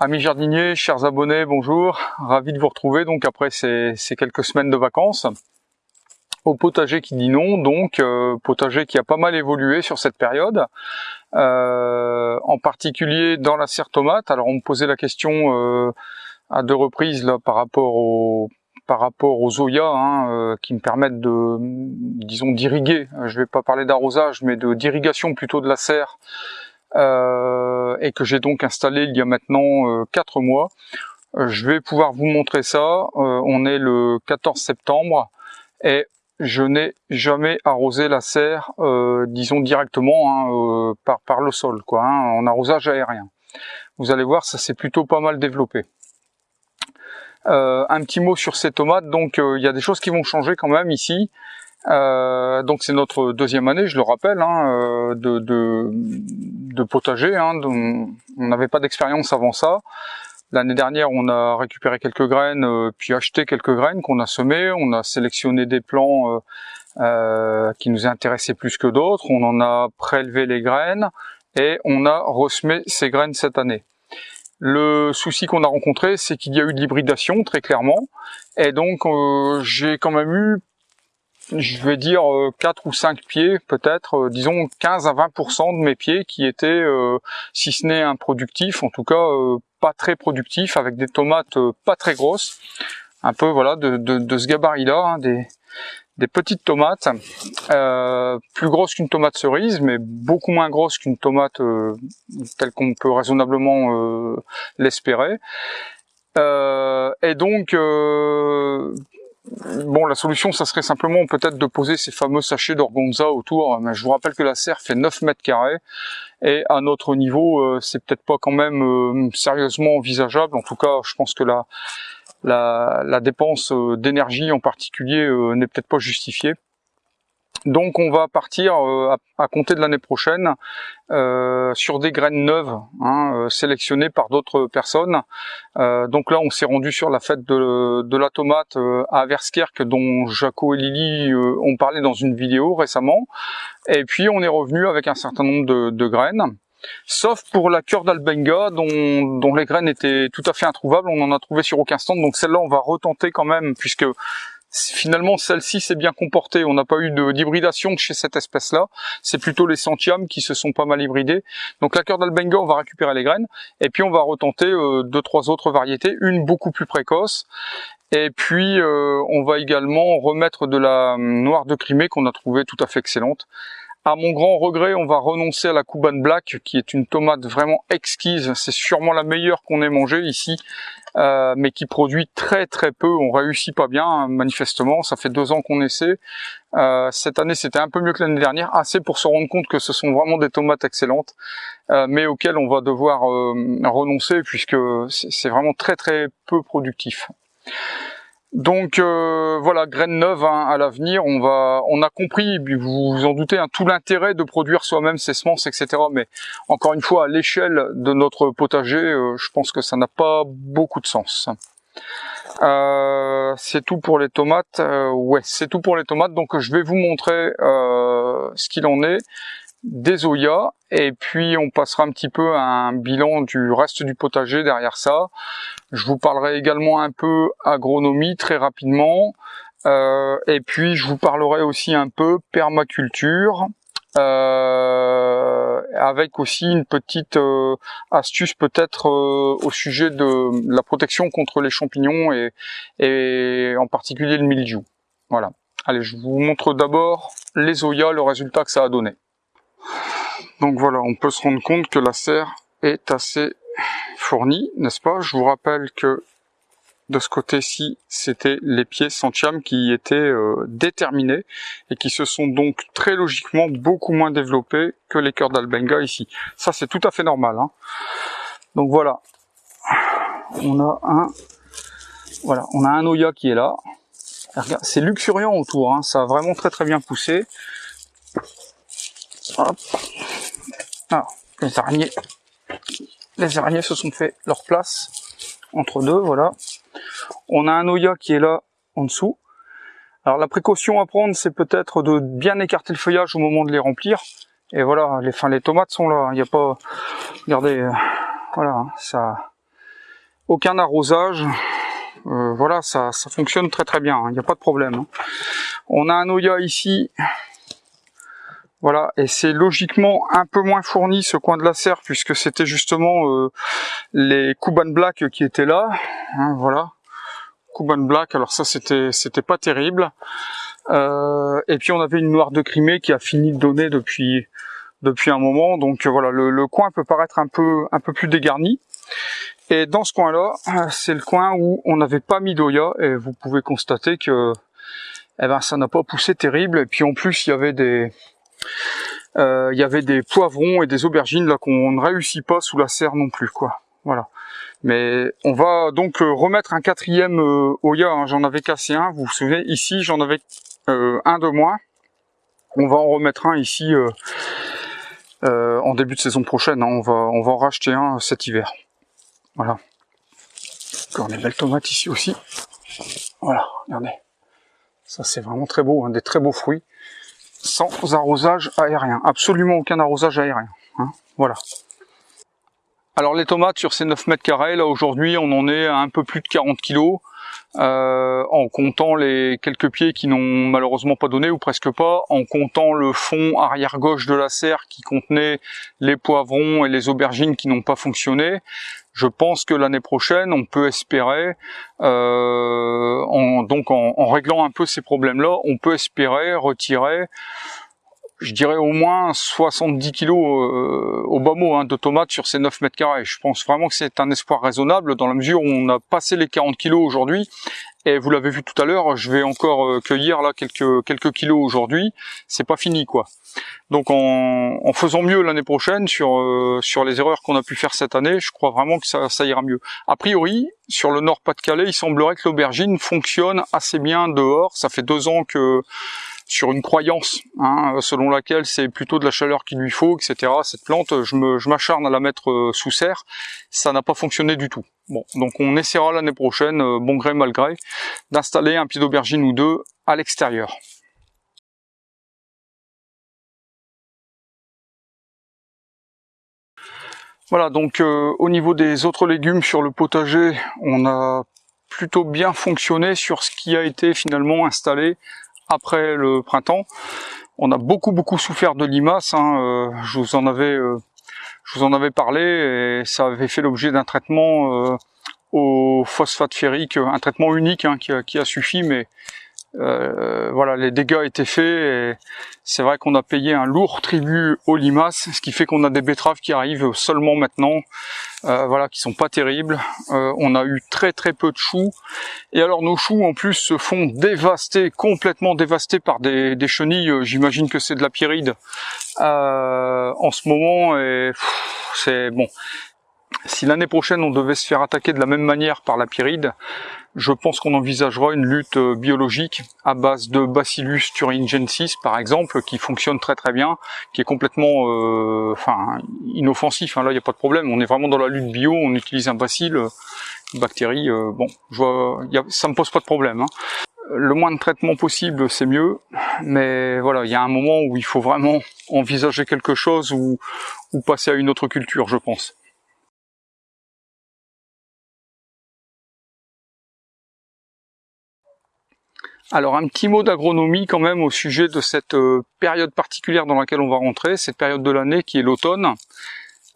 Amis jardiniers, chers abonnés, bonjour. Ravi de vous retrouver donc après ces, quelques semaines de vacances. Au potager qui dit non, donc euh, potager qui a pas mal évolué sur cette période. Euh, en particulier dans la serre tomate. Alors on me posait la question euh, à deux reprises là par rapport au par rapport aux Zoya hein, qui me permettent de disons d'irriguer. Je vais pas parler d'arrosage mais de d'irrigation plutôt de la serre euh, et que j'ai donc installé il y a maintenant 4 euh, mois. Euh, je vais pouvoir vous montrer ça. on est le 14 septembre et je n'ai jamais arrosé la serre, disons directement hein, par, par le sol, quoi, hein, en arrosage aérien. Vous allez voir, ça s'est plutôt pas mal développé. un petit mot sur ces tomates, donc il y a des choses qui vont changer quand même ici. Euh, donc c'est notre deuxième année, je le rappelle, hein, euh, de, de, de, potager. Hein, on n'avait pas d'expérience avant ça. L'année dernière, on a récupéré quelques graines, euh, puis acheté quelques graines qu'on a semées. On a sélectionné des plants euh, qui nous intéressaient plus que d'autres. On en a prélevé les graines et on a ressemé ces graines cette année. Le souci qu'on a rencontré, c'est qu'il y a eu de l'hybridation, très clairement. Et donc, j'ai quand même eu je vais dire 4 euh, ou 5 pieds peut-être, euh, disons 15 à 20% de mes pieds qui étaient, euh, si ce n'est improductifs, en tout cas pas très productifs, avec des tomates pas très grosses, un peu voilà de, de, ce gabarit-là, hein, des, des petites tomates, plus grosses qu'une tomate cerise, mais beaucoup moins grosses qu'une tomate telle qu'on peut raisonnablement l'espérer. et donc Bon, la solution, ça serait simplement peut-être de poser ces fameux sachets d'orgonza autour. Je vous rappelle que la serre fait 9 mètres carrés. Et à notre niveau, euh, c'est peut-être pas quand même euh, sérieusement envisageable. En tout cas, je pense que la dépense euh, d'énergie en particulier n'est peut-être pas justifiée. Donc on va partir euh, à, compter de l'année prochaine euh, sur des graines neuves hein, euh, sélectionnées par d'autres personnes. donc là on s'est rendu sur la fête de, la tomate à Verskerk dont Jaco et Lily ont parlé dans une vidéo récemment. Et puis on est revenu avec un certain nombre de, graines. Sauf pour la cœur d'Albenga, dont, dont les graines étaient tout à fait introuvables, on en a trouvé sur aucun stand, donc celle-là on va retenter quand même, puisque finalement celle-ci s'est bien comportée. On n'a pas eu d'hybridation chez cette espèce-là. C'est plutôt les centiames qui se sont pas mal hybridés. Donc la cœur d'Albenga, on va récupérer les graines et puis on va retenter euh, deux trois autres variétés, une beaucoup plus précoce. Et puis euh, on va également remettre de la noire de Crimée qu'on a trouvée tout à fait excellente. À mon grand regret, on va renoncer à la Cuban Black, qui est une tomate vraiment exquise. C'est sûrement la meilleure qu'on ait mangée ici, euh, mais qui produit très très peu. On réussit pas bien, hein, manifestement. Ça fait deux ans qu'on essaie. Euh, cette année, c'était un peu mieux que l'année dernière, assez pour se rendre compte que ce sont vraiment des tomates excellentes, euh, mais auxquelles on va devoir renoncer puisque c'est vraiment très très peu productif. Donc euh, voilà, graines neuves hein, à l'avenir. On va, on a compris, vous vous en doutez, hein, tout l'intérêt de produire soi-même ses semences, etc. Mais encore une fois, à l'échelle de notre potager, euh, je pense que ça n'a pas beaucoup de sens. Euh, c'est tout pour les tomates. ouais, c'est tout pour les tomates. Donc je vais vous montrer ce qu'il en est des Oya et puis on passera un petit peu à un bilan du reste du potager derrière ça. Je vous parlerai également un peu agronomie très rapidement euh, et puis je vous parlerai aussi un peu permaculture euh, avec aussi une petite euh, astuce peut-être au sujet de la protection contre les champignons et, et en particulier le mildiou. Voilà. Allez, je vous montre d'abord les Oya, le résultat que ça a donné. Donc voilà, on peut se rendre compte que la serre est assez fournie, n'est-ce pas? Je vous rappelle que de ce côté-ci, c'était les pieds centiam qui étaient euh, déterminés et qui se sont donc très logiquement beaucoup moins développés que les cœurs d'Albenga ici. Ça, c'est tout à fait normal. Hein. Donc voilà, on a un, voilà, on a un Oya qui est là. C'est luxuriant autour, hein. ça a vraiment très très bien poussé. Hop. Alors, les araignées, les araignées se sont fait leur place entre deux, voilà. On a un Oya qui est là en dessous. Alors la précaution à prendre, c'est peut-être de bien écarter le feuillage au moment de les remplir. Et voilà, les, fin, les tomates sont là. Il n'y a pas, regardez, euh, voilà, ça, aucun arrosage. Euh, voilà, ça, ça fonctionne très très bien, il hein, n'y a pas de problème. Hein. On a un Oya ici, voilà, et c'est logiquement un peu moins fourni ce coin de la serre puisque c'était justement euh, les Kuban Black qui étaient là, hein, voilà. Kuban Black, alors ça c'était c'était pas terrible. Euh, et puis on avait une noire de Crimée qui a fini de donner depuis depuis un moment, donc voilà, le, le coin peut paraître un peu un peu plus dégarni. Et dans ce coin-là, c'est le coin où on n'avait pas mis d'Oya, et vous pouvez constater que eh ben, ça n'a pas poussé terrible. Et puis en plus, il y avait des, euh, il y avait des poivrons et des aubergines là qu'on ne réussit pas sous la serre non plus quoi. Voilà. Mais on va donc euh, remettre un quatrième euh, Oya, hein. j'en avais cassé un, vous vous souvenez, ici j'en avais un de moins. On va en remettre un ici en début de saison prochaine, hein. on, va, on en racheter un cet hiver. Voilà. Encore des belles tomates ici aussi. Voilà, regardez. Ça c'est vraiment très beau, hein, des très beaux fruits sans arrosage aérien, absolument aucun arrosage aérien. Hein. voilà. Alors les tomates sur ces 9 mètres carrés, là aujourd'hui on en est à un peu plus de 40 kilos, euh, en comptant les quelques pieds qui n'ont malheureusement pas donné ou presque pas, en comptant le fond arrière gauche de la serre qui contenait les poivrons et les aubergines qui n'ont pas fonctionné. Je pense que l'année prochaine, on peut espérer, euh, en, donc en, réglant un peu ces problèmes-là, on peut espérer retirer je dirais au moins 70 kilos euh, au bas mot hein, de tomates sur ces 9 mètres carrés. Je pense vraiment que c'est un espoir raisonnable dans la mesure où on a passé les 40 kilos aujourd'hui et vous l'avez vu tout à l'heure, je vais encore euh, cueillir là quelques quelques kilos aujourd'hui. C'est pas fini quoi. Donc en, en faisant mieux l'année prochaine sur euh, sur les erreurs qu'on a pu faire cette année, je crois vraiment que ça, ça ira mieux. A priori, sur le Nord Pas-de-Calais, il semblerait que l'aubergine fonctionne assez bien dehors. Ça fait deux ans que sur une croyance hein, selon laquelle c'est plutôt de la chaleur qu'il lui faut, etc. Cette plante, je m'acharne à la mettre euh, sous serre, ça n'a pas fonctionné du tout. Bon, donc on essaiera l'année prochaine, euh, bon gré mal gré, d'installer un pied d'aubergine ou deux à l'extérieur. Voilà, donc euh, au niveau des autres légumes sur le potager, on a plutôt bien fonctionné sur ce qui a été finalement installé après le printemps. On a beaucoup beaucoup souffert de limaces, hein, euh, je vous en avais euh, je vous en avais parlé et ça avait fait l'objet d'un traitement euh, au phosphate ferrique, un traitement unique hein, qui, a, qui, a, suffi, mais euh, voilà, les dégâts étaient faits et c'est vrai qu'on a payé un lourd tribut aux limaces, ce qui fait qu'on a des betteraves qui arrivent seulement maintenant, euh, voilà, qui sont pas terribles. Euh, on a eu très très peu de choux et alors nos choux en plus se font dévaster, complètement dévastés par des, chenilles. J'imagine que c'est de la pyride en ce moment et c'est bon. Si l'année prochaine on devait se faire attaquer de la même manière par la pyride, je pense qu'on envisagera une lutte euh, biologique à base de Bacillus thuringiensis par exemple, qui fonctionne très très bien, qui est complètement euh, enfin inoffensif, hein, là il n'y a pas de problème, on est vraiment dans la lutte bio, on utilise un bacille, euh, une bactérie, bon, je vois, ça me pose pas de problème. Hein. Le moins de traitement possible, c'est mieux, mais voilà, il y a un moment où il faut vraiment envisager quelque chose ou, ou passer à une autre culture, je pense. Alors un petit mot d'agronomie quand même au sujet de cette euh, période particulière dans laquelle on va rentrer, cette période de l'année qui est l'automne.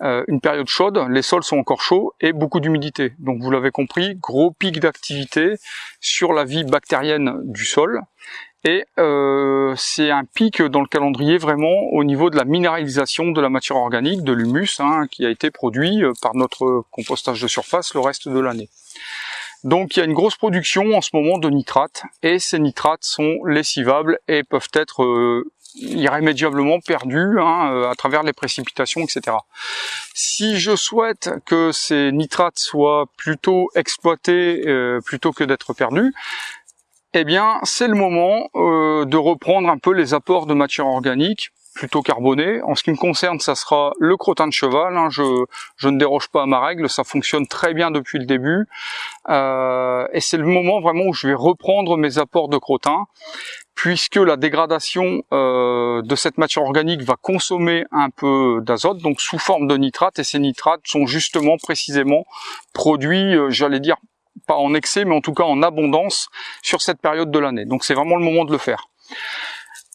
Euh, une période chaude, les sols sont encore chauds et beaucoup d'humidité. Donc vous l'avez compris, gros pic d'activité sur la vie bactérienne du sol. Et euh, c'est un pic dans le calendrier vraiment au niveau de la minéralisation de la matière organique, de l'humus, hein, qui a été produit par notre compostage de surface le reste de l'année. Donc il y a une grosse production en ce moment de nitrates et ces nitrates sont lessivables et peuvent être euh, irrémédiablement perdus hein, euh, à travers les précipitations, etc. Si je souhaite que ces nitrates soient plutôt exploités euh, plutôt que d'être perdus, eh bien c'est le moment de reprendre un peu les apports de matière organique plutôt carboné. En ce qui me concerne, ça sera le crottin de cheval. Hein. Je, ne déroge pas à ma règle, ça fonctionne très bien depuis le début. Euh, et c'est le moment vraiment où je vais reprendre mes apports de crottin, puisque la dégradation euh, de cette matière organique va consommer un peu d'azote, donc sous forme de nitrate. Et ces nitrates sont justement précisément produits, euh, j'allais dire, pas en excès, mais en tout cas en abondance sur cette période de l'année. Donc c'est vraiment le moment de le faire.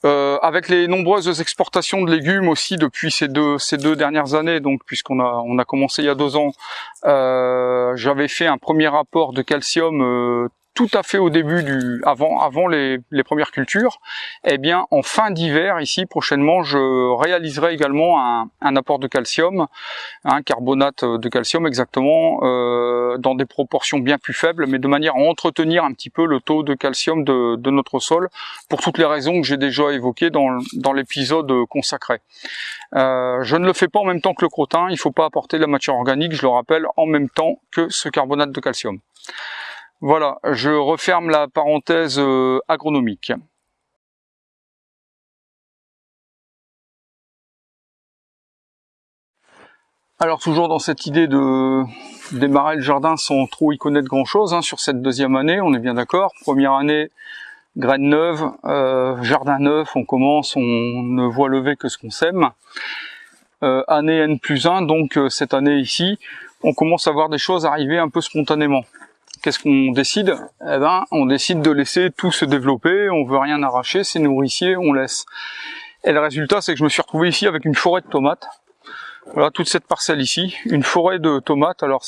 Euh, avec les nombreuses exportations de légumes aussi depuis ces deux dernières années, donc puisqu'on a on a commencé il y a deux ans, euh, j'avais fait un premier rapport de calcium euh, tout à fait au début du avant avant les, les premières cultures, eh bien en fin d'hiver ici prochainement je réaliserai également un, un, apport de calcium, un carbonate de calcium exactement euh, dans des proportions bien plus faibles, mais de manière à entretenir un petit peu le taux de calcium de, de notre sol pour toutes les raisons que j'ai déjà évoquées dans, dans l'épisode consacré. Euh, je ne le fais pas en même temps que le crottin, il faut pas apporter la matière organique, je le rappelle, en même temps que ce carbonate de calcium. Voilà, je referme la parenthèse euh, agronomique. Alors toujours dans cette idée de démarrer le jardin sans trop y connaître grand chose hein, sur cette deuxième année, on est bien d'accord. Première année, graine neuve, euh, jardin neuf, on commence, on ne voit lever que ce qu'on sème. Euh, année N plus 1, donc cette année ici, on commence à voir des choses arriver un peu spontanément qu'est-ce qu'on décide? Eh ben, on décide de laisser tout se développer, on veut rien arracher, c'est nourricier, on laisse. Et le résultat, c'est que je me suis retrouvé ici avec une forêt de tomates. Voilà, toute cette parcelle ici, une forêt de tomates. Alors,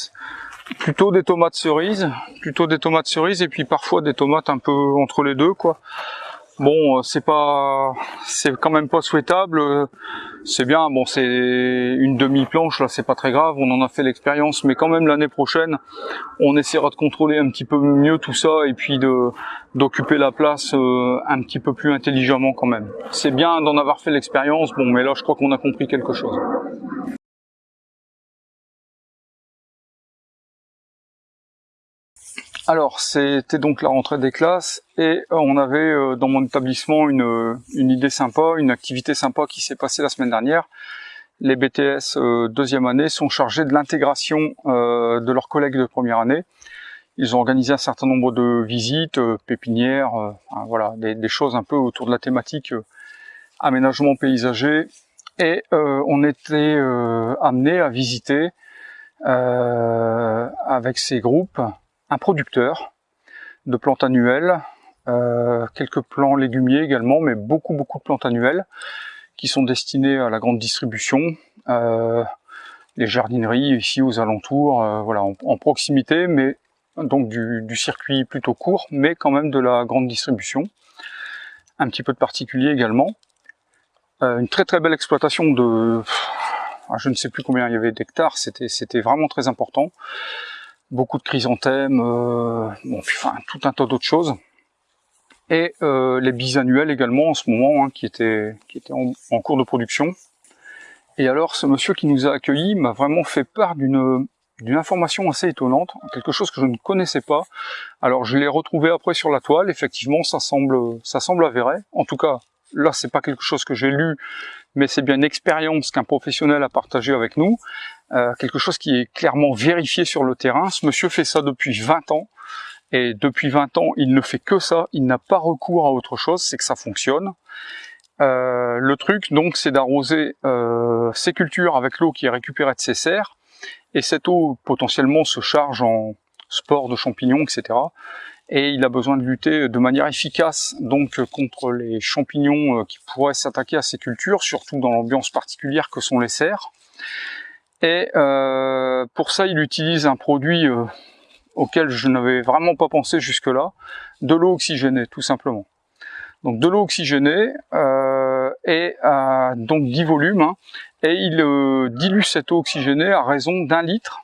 plutôt des tomates cerises, plutôt des tomates cerises, et puis parfois des tomates un peu entre les deux, quoi. Bon, euh, c'est pas, c'est quand même pas souhaitable. C'est bien, bon, c'est une demi-planche là, c'est pas très grave. On en a fait l'expérience, mais quand même l'année prochaine, on essaiera de contrôler un petit peu mieux tout ça et puis d'occuper la place euh, un petit peu plus intelligemment quand même. C'est bien d'en avoir fait l'expérience, bon, mais là, je crois qu'on a compris quelque chose. Alors, c'était donc la rentrée des classes et euh, on avait euh, dans mon établissement une, euh, une idée sympa, une activité sympa qui s'est passée la semaine dernière. Les BTS deuxième année sont chargés de l'intégration de leurs collègues de première année. Ils ont organisé un certain nombre de visites, pépinières, voilà, des, choses un peu autour de la thématique aménagement paysager. Et on était amené à visiter avec ces groupes un producteur de plantes annuelles, euh, quelques plants légumiers également, mais beaucoup beaucoup de plantes annuelles qui sont destinées à la grande distribution, euh, les jardineries ici aux alentours, euh, voilà, en, proximité, mais donc du, du, circuit plutôt court, mais quand même de la grande distribution. Un petit peu de particulier également. une très très belle exploitation de, je ne sais plus combien il y avait d'hectares, c'était vraiment très important beaucoup de chrysanthèmes, euh, bon, enfin tout un tas d'autres choses. Et euh, les bisannuels également en ce moment, hein, qui étaient, en, cours de production. Et alors ce monsieur qui nous a accueillis m'a vraiment fait part d'une d'une information assez étonnante, quelque chose que je ne connaissais pas. Alors je l'ai retrouvé après sur la toile, effectivement ça semble ça semble avéré. En tout cas, là c'est pas quelque chose que j'ai lu, mais c'est bien une expérience qu'un professionnel a partagé avec nous. Euh, quelque chose qui est clairement vérifié sur le terrain. Ce monsieur fait ça depuis 20 ans, et depuis 20 ans, il ne fait que ça, il n'a pas recours à autre chose, c'est que ça fonctionne. Euh, le truc, donc, c'est d'arroser euh, ces cultures avec l'eau qui est récupérée de ces serres, et cette eau, potentiellement, se charge en spores de champignons, etc. Et il a besoin de lutter de manière efficace donc contre les champignons qui pourraient s'attaquer à ces cultures, surtout dans l'ambiance particulière que sont les serres. Et euh, pour ça, il utilise un produit euh, auquel je n'avais vraiment pas pensé jusque-là, de l'eau oxygénée, tout simplement. Donc de l'eau oxygénée euh, et donc 10 volumes, hein, et il euh, dilue cette eau oxygénée à raison d'un litre,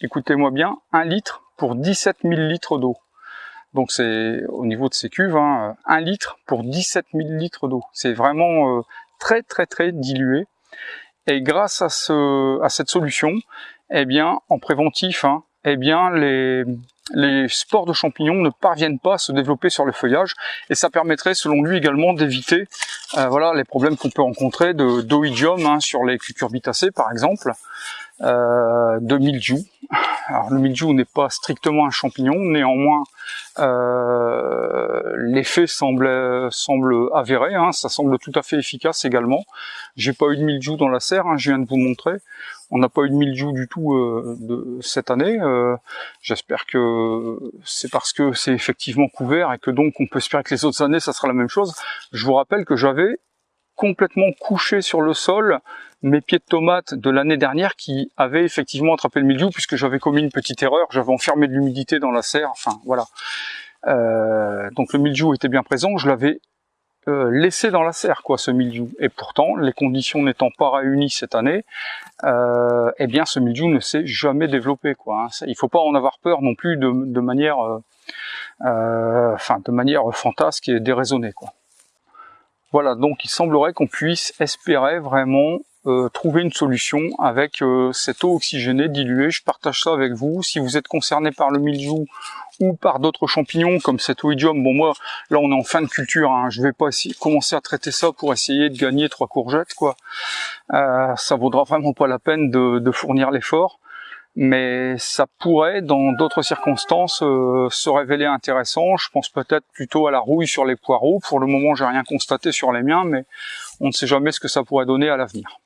écoutez-moi bien, un litre pour 17 000 litres d'eau. Donc c'est au niveau de ces cuves, hein, un litre pour 17 000 litres d'eau. C'est vraiment euh, très très très dilué. Et grâce à, ce, à cette solution, eh bien, en préventif, hein, eh bien, les, les spores de champignons ne parviennent pas à se développer sur le feuillage et ça permettrait selon lui également d'éviter euh, voilà les problèmes qu'on peut rencontrer de d'oïdium hein, sur les cucurbitacées par exemple euh, de mildiou. Alors le mildiou n'est pas strictement un champignon, néanmoins euh, l'effet semble semble avéré, hein, ça semble tout à fait efficace également. J'ai pas eu de mildiou dans la serre, hein, je viens de vous montrer. On n'a pas eu de mildiou du tout euh, de cette année. Euh, j'espère que c'est parce que c'est effectivement couvert et que donc on peut espérer que les autres années ça sera la même chose. Je vous rappelle que j'avais complètement couché sur le sol mes pieds de tomates de l'année dernière qui avaient effectivement attrapé le mildiou puisque j'avais commis une petite erreur, j'avais enfermé de l'humidité dans la serre, enfin voilà. Euh, donc le mildiou était bien présent, je l'avais euh, laissé dans la serre quoi ce mildiou. Et pourtant les conditions n'étant pas réunies cette année euh, eh bien ce mildiou ne s'est jamais développé quoi hein. il faut pas en avoir peur non plus de, de manière euh, enfin de manière fantasque et déraisonnée quoi. Voilà. Donc il semblerait qu'on puisse espérer vraiment euh, trouver une solution avec euh, cette eau oxygénée diluée. Je partage ça avec vous. Si vous êtes concerné par le mildiou ou par d'autres champignons comme cet oïdium, bon moi là on est en fin de culture, hein, je vais pas essayer, commencer à traiter ça pour essayer de gagner trois courgettes quoi. Euh, ça vaudra vraiment pas la peine de, de fournir l'effort mais ça pourrait, dans d'autres circonstances, euh, se révéler intéressant. Je pense peut-être plutôt à la rouille sur les poireaux. Pour le moment, j'ai rien constaté sur les miens, mais on ne sait jamais ce que ça pourrait donner à l'avenir.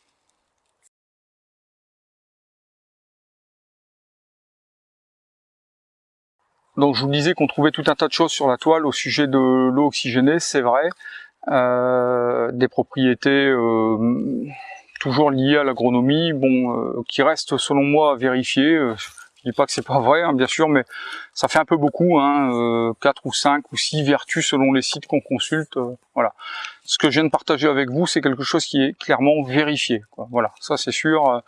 Donc je vous disais qu'on trouvait tout un tas de choses sur la toile au sujet de l'eau oxygénée, c'est vrai. Euh, des propriétés euh, toujours liées à l'agronomie, bon, euh, qui restent selon moi à vérifier. Je dis pas que c'est pas vrai, hein, bien sûr, mais ça fait un peu beaucoup, hein, euh, 4 ou 5 ou 6 vertus selon les sites qu'on consulte. Euh, voilà. Ce que je viens de partager avec vous, c'est quelque chose qui est clairement vérifié. Quoi. Voilà, ça c'est sûr.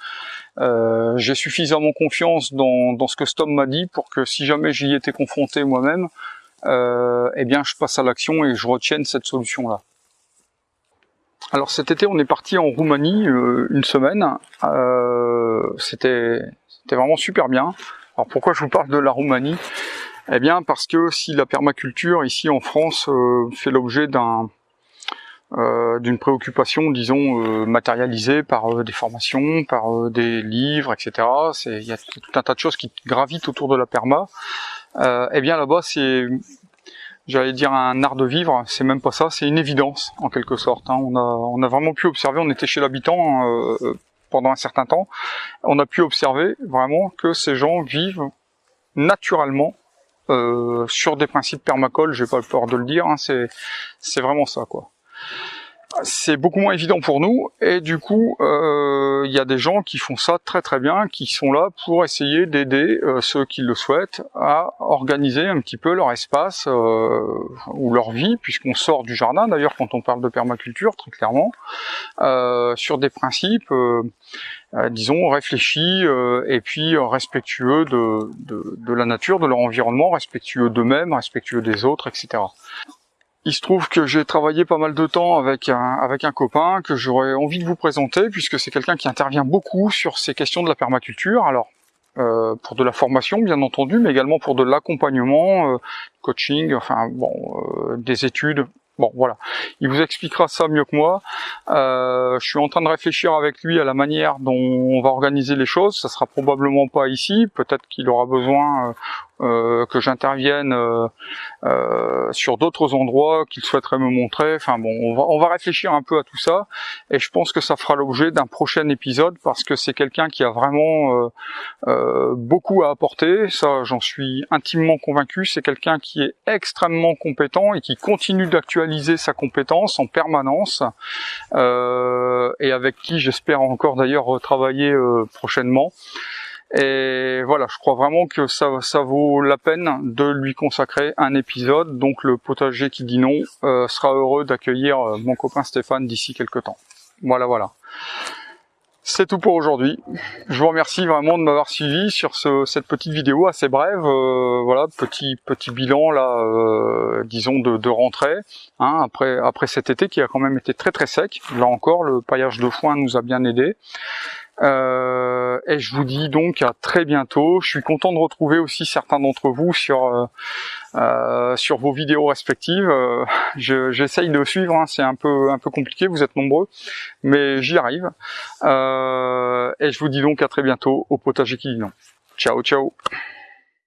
Euh, J'ai suffisamment confiance dans, dans ce que Stom m'a dit pour que si jamais j'y étais confronté moi-même, euh, eh bien je passe à l'action et je retienne cette solution-là. Alors cet été, on est parti en Roumanie euh, une semaine. Euh, C'était c'était vraiment super bien. Alors pourquoi je vous parle de la Roumanie? Eh bien parce que si la permaculture ici en France euh, fait l'objet d'un euh, d'une préoccupation, disons, euh, matérialisée par des formations, par des livres, etc. Il y a tout un tas de choses qui gravitent autour de la perma. eh bien là-bas, c'est, j'allais dire un art de vivre, c'est même pas ça, c'est une évidence en quelque sorte. Hein. On, a, on a vraiment pu observer, on était chez l'habitant pendant un certain temps, on a pu observer vraiment que ces gens vivent naturellement euh, sur des principes permacoles, j'ai pas peur de le dire, hein, c'est vraiment ça quoi c'est beaucoup moins évident pour nous et du coup euh, il y a des gens qui font ça très très bien, qui sont là pour essayer d'aider euh, ceux qui le souhaitent à organiser un petit peu leur espace euh, ou leur vie, puisqu'on sort du jardin d'ailleurs quand on parle de permaculture très clairement, sur des principes disons réfléchis et puis respectueux de, de, de, la nature, de leur environnement, respectueux d'eux-mêmes, respectueux des autres, etc. Il se trouve que j'ai travaillé pas mal de temps avec un, avec un copain que j'aurais envie de vous présenter puisque c'est quelqu'un qui intervient beaucoup sur ces questions de la permaculture. Alors, euh, pour de la formation bien entendu, mais également pour de l'accompagnement, euh, coaching, enfin bon, euh, des études. Bon, voilà. Il vous expliquera ça mieux que moi. je suis en train de réfléchir avec lui à la manière dont on va organiser les choses. Ça sera probablement pas ici. Peut-être qu'il aura besoin que j'intervienne euh, euh, sur d'autres endroits qu'il souhaiterait me montrer. Enfin bon, on va, on va réfléchir un peu à tout ça et je pense que ça fera l'objet d'un prochain épisode parce que c'est quelqu'un qui a vraiment beaucoup à apporter. Ça, j'en suis intimement convaincu. C'est quelqu'un qui est extrêmement compétent et qui continue d'actualiser sa compétence en permanence et avec qui j'espère encore d'ailleurs travailler prochainement. Et voilà, je crois vraiment que ça, vaut la peine de lui consacrer un épisode. Donc le potager qui dit non euh, sera heureux d'accueillir euh, mon copain Stéphane d'ici quelques temps. Voilà, voilà. C'est tout pour aujourd'hui. Je vous remercie vraiment de m'avoir suivi sur ce, cette petite vidéo assez brève. Euh, voilà, petit petit bilan là, disons de, de rentrée. Hein, après après cet été qui a quand même été très très sec. Là encore, le paillage de foin nous a bien aidé. Euh, et je vous dis donc à très bientôt. Je suis content de retrouver aussi certains d'entre vous sur sur vos vidéos respectives. J'essaye de suivre, hein. c'est un peu un peu compliqué, vous êtes nombreux, mais j'y arrive. et je vous dis donc à très bientôt au potager qui dit non. Ciao ciao